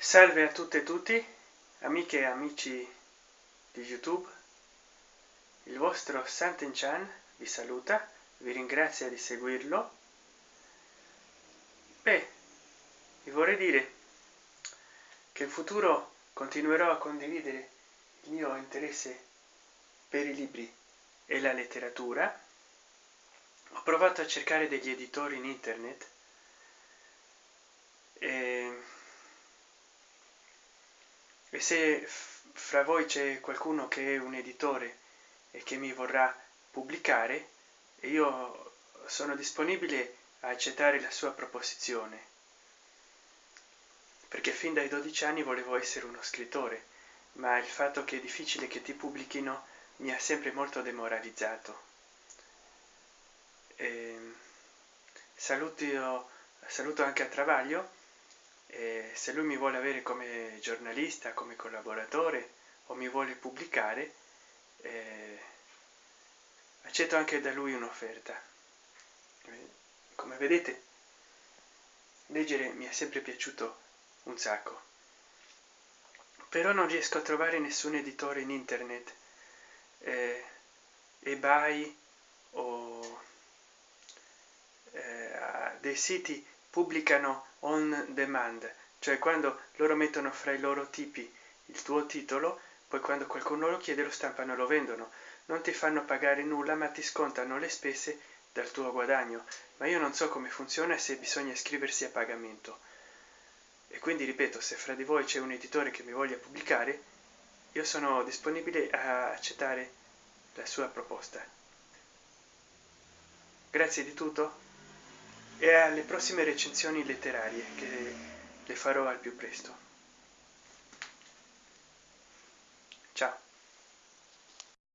salve a tutte e tutti amiche e amici di youtube. Il vostro santen chan vi saluta vi ringrazia di seguirlo. Beh vi vorrei dire che in futuro continuerò a condividere il mio interesse per i libri e la letteratura. Ho provato a cercare degli editori in internet e e se fra voi c'è qualcuno che è un editore e che mi vorrà pubblicare io sono disponibile a accettare la sua proposizione. Perché fin dai 12 anni volevo essere uno scrittore ma il fatto che è difficile che ti pubblichino mi ha sempre molto demoralizzato. E ehm, saluto saluto anche a travaglio e se lui mi vuole avere come giornalista come collaboratore o mi vuole pubblicare eh, accetto anche da lui un'offerta. Come vedete leggere mi è sempre piaciuto un sacco. Però non riesco a trovare nessun editore in internet eh, ebay o eh, dei siti pubblicano on demand cioè quando loro mettono fra i loro tipi il tuo titolo poi quando qualcuno lo chiede lo stampano e lo vendono. Non ti fanno pagare nulla ma ti scontano le spese dal tuo guadagno. Ma io non so come funziona se bisogna iscriversi a pagamento. E quindi ripeto se fra di voi c'è un editore che mi voglia pubblicare io sono disponibile a accettare la sua proposta. Grazie di tutto e alle prossime recensioni letterarie che le farò al più presto. Ciao